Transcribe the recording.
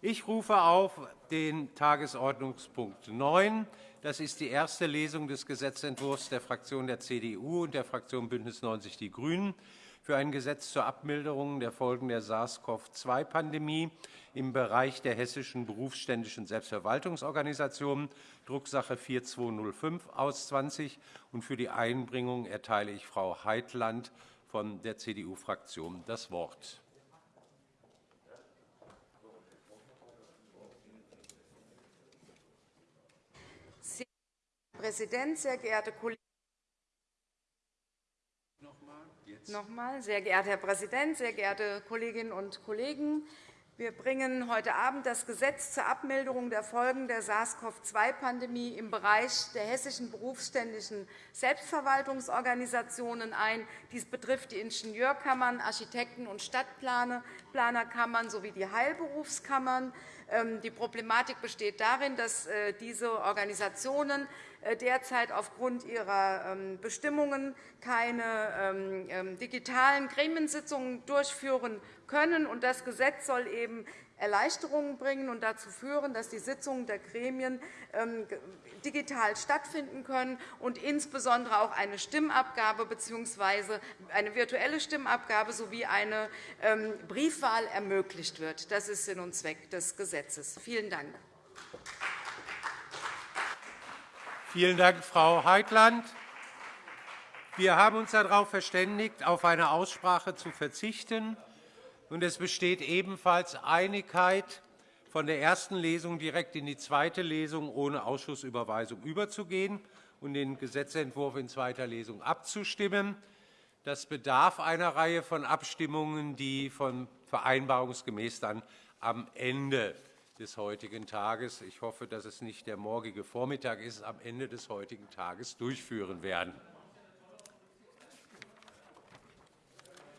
Ich rufe auf den Tagesordnungspunkt 9. Das ist die erste Lesung des Gesetzentwurfs der Fraktion der CDU und der Fraktion BÜNDNIS 90 die GRÜNEN für ein Gesetz zur Abmilderung der Folgen der SARS-CoV-2-Pandemie im Bereich der hessischen berufsständischen Selbstverwaltungsorganisationen, Drucksache 4205 aus 20. Und für die Einbringung erteile ich Frau Heitland von der CDU-Fraktion das Wort. Herr Präsident, sehr geehrte Kollegen! Nochmal. Sehr geehrter Herr Präsident, sehr geehrte Kolleginnen und Kollegen! Wir bringen heute Abend das Gesetz zur Abmilderung der Folgen der SARS-CoV-2-Pandemie im Bereich der hessischen berufsständischen Selbstverwaltungsorganisationen ein. Dies betrifft die Ingenieurkammern, Architekten- und Stadtplanerkammern sowie die Heilberufskammern. Ähm, die Problematik besteht darin, dass äh, diese Organisationen äh, derzeit aufgrund ihrer ähm, Bestimmungen keine ähm, digitalen Gremiensitzungen durchführen können. Das Gesetz soll eben Erleichterungen bringen und dazu führen, dass die Sitzungen der Gremien ähm, digital stattfinden können und insbesondere auch eine Stimmabgabe bzw. eine virtuelle Stimmabgabe sowie eine ähm, Briefwahl ermöglicht wird. Das ist Sinn und Zweck des Gesetzes. Vielen Dank. Vielen Dank, Frau Heitland. Wir haben uns darauf verständigt, auf eine Aussprache zu verzichten. Und es besteht ebenfalls Einigkeit, von der ersten Lesung direkt in die zweite Lesung ohne Ausschussüberweisung überzugehen und den Gesetzentwurf in zweiter Lesung abzustimmen. Das bedarf einer Reihe von Abstimmungen, die von vereinbarungsgemäß dann am Ende des heutigen Tages – ich hoffe, dass es nicht der morgige Vormittag ist – am Ende des heutigen Tages durchführen werden.